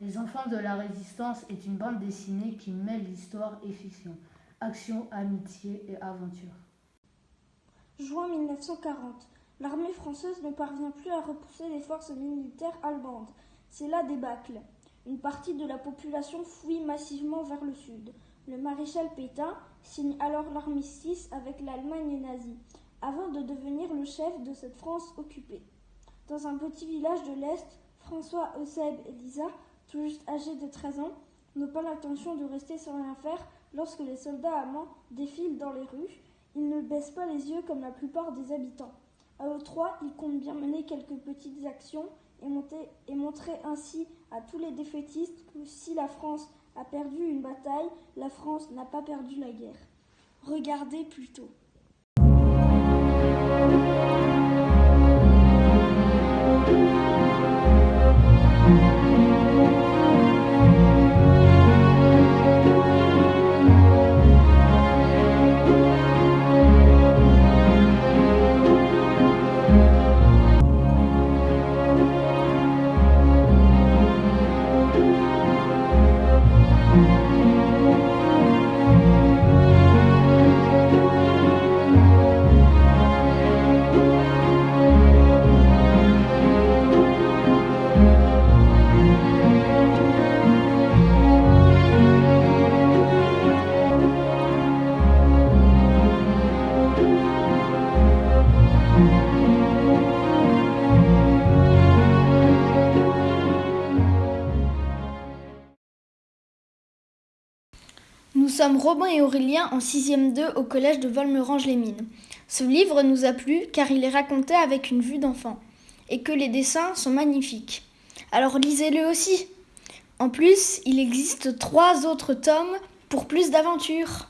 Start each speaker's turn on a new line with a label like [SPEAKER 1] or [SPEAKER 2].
[SPEAKER 1] Les Enfants de la Résistance est une bande dessinée qui mêle histoire et fiction, action, amitié et aventure.
[SPEAKER 2] Juin 1940. L'armée française ne parvient plus à repousser les forces militaires allemandes. C'est la débâcle. Une partie de la population fuit massivement vers le sud. Le maréchal Pétain signe alors l'armistice avec l'Allemagne nazie, avant de devenir le chef de cette France occupée. Dans un petit village de l'Est, François Euseb et Lisa tout juste âgés de 13 ans, n'ont pas l'intention de rester sans rien faire lorsque les soldats allemands défilent dans les rues. Ils ne baissent pas les yeux comme la plupart des habitants. À eux trois, ils comptent bien mener quelques petites actions et, et montrer ainsi à tous les défaitistes que si la France a perdu une bataille, la France n'a pas perdu la guerre. Regardez plutôt.
[SPEAKER 3] Nous sommes Robin et Aurélien en 6e 2 au collège de Volmerange-les-Mines. Ce livre nous a plu car il est raconté avec une vue d'enfant et que les dessins sont magnifiques. Alors lisez-le aussi. En plus, il existe trois autres tomes pour plus d'aventures.